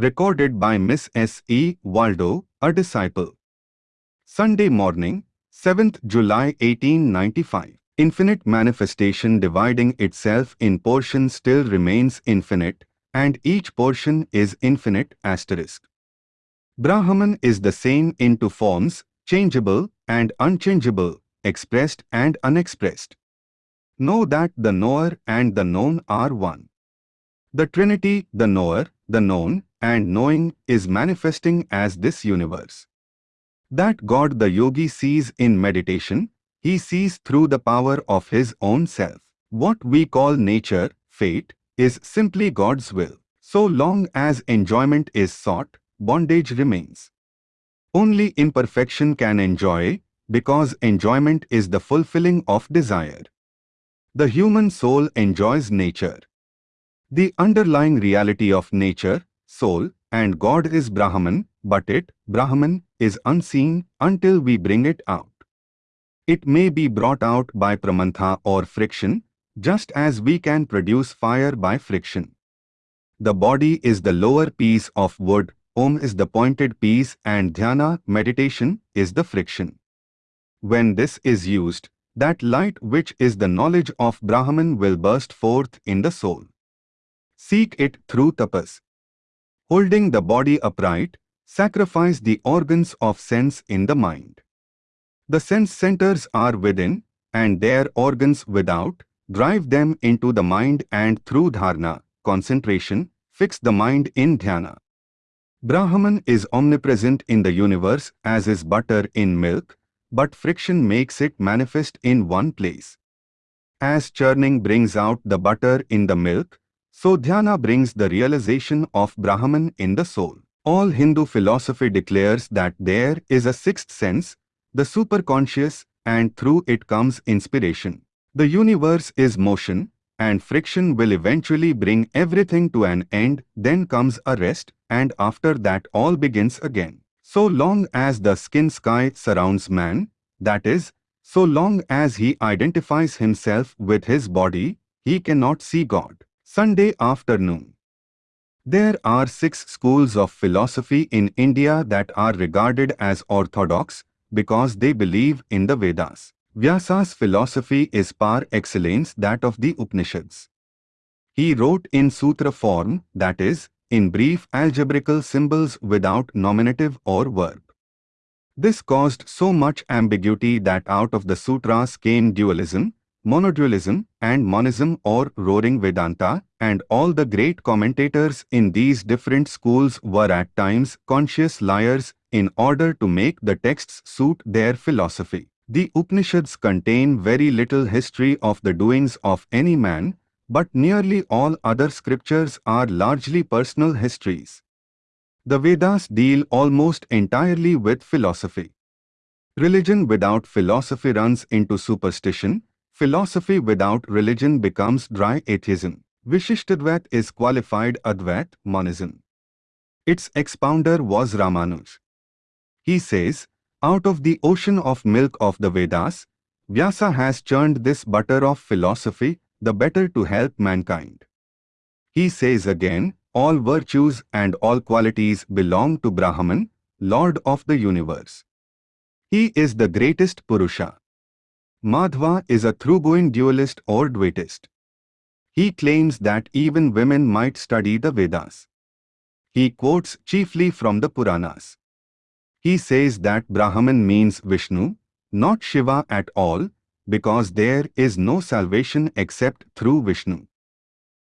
Recorded by Miss S. E. Waldo, a disciple. Sunday morning, 7th July 1895. Infinite manifestation dividing itself in portions still remains infinite, and each portion is infinite asterisk. Brahman is the same in two forms, changeable and unchangeable, expressed and unexpressed. Know that the knower and the known are one. The Trinity, the knower, the known, and knowing is manifesting as this universe. That God the yogi sees in meditation, he sees through the power of his own self. What we call nature, fate, is simply God's will. So long as enjoyment is sought, bondage remains. Only imperfection can enjoy, because enjoyment is the fulfilling of desire. The human soul enjoys nature. The underlying reality of nature, soul, and God is Brahman, but it, Brahman, is unseen until we bring it out. It may be brought out by pramantha or friction, just as we can produce fire by friction. The body is the lower piece of wood, Om is the pointed piece and dhyana, meditation, is the friction. When this is used, that light which is the knowledge of Brahman will burst forth in the soul. Seek it through tapas. Holding the body upright, sacrifice the organs of sense in the mind. The sense centers are within, and their organs without, drive them into the mind and through dharana, concentration, fix the mind in dhyana. Brahman is omnipresent in the universe as is butter in milk, but friction makes it manifest in one place. As churning brings out the butter in the milk, so dhyana brings the realization of Brahman in the soul. All Hindu philosophy declares that there is a sixth sense, the superconscious, and through it comes inspiration. The universe is motion, and friction will eventually bring everything to an end, then comes a rest, and after that all begins again. So long as the skin sky surrounds man, that is, so long as he identifies himself with his body, he cannot see God. Sunday afternoon. There are six schools of philosophy in India that are regarded as orthodox because they believe in the Vedas. Vyasa's philosophy is par excellence that of the Upanishads. He wrote in sutra form, that is, in brief algebraical symbols without nominative or verb. This caused so much ambiguity that out of the sutras came dualism, monodualism, and monism or roaring Vedanta, and all the great commentators in these different schools were at times conscious liars in order to make the texts suit their philosophy. The Upanishads contain very little history of the doings of any man, but nearly all other scriptures are largely personal histories. The Vedas deal almost entirely with philosophy. Religion without philosophy runs into superstition, philosophy without religion becomes dry atheism. Vishishtadvait is qualified Advait, monism. Its expounder was Ramanuj. He says, out of the ocean of milk of the Vedas, Vyasa has churned this butter of philosophy the better to help mankind. He says again, all virtues and all qualities belong to Brahman, Lord of the universe. He is the greatest Purusha. Madhva is a thoroughgoing dualist or Dvaitist. He claims that even women might study the Vedas. He quotes chiefly from the Puranas. He says that Brahman means Vishnu, not Shiva at all, because there is no salvation except through Vishnu.